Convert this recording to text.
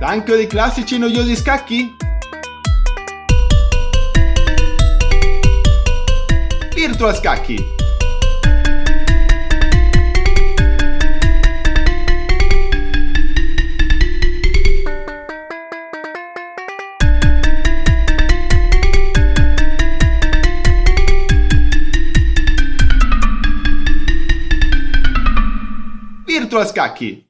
Stanco dei classici e noiosi scacchi? Virtual Scacchi! Virtual Scacchi!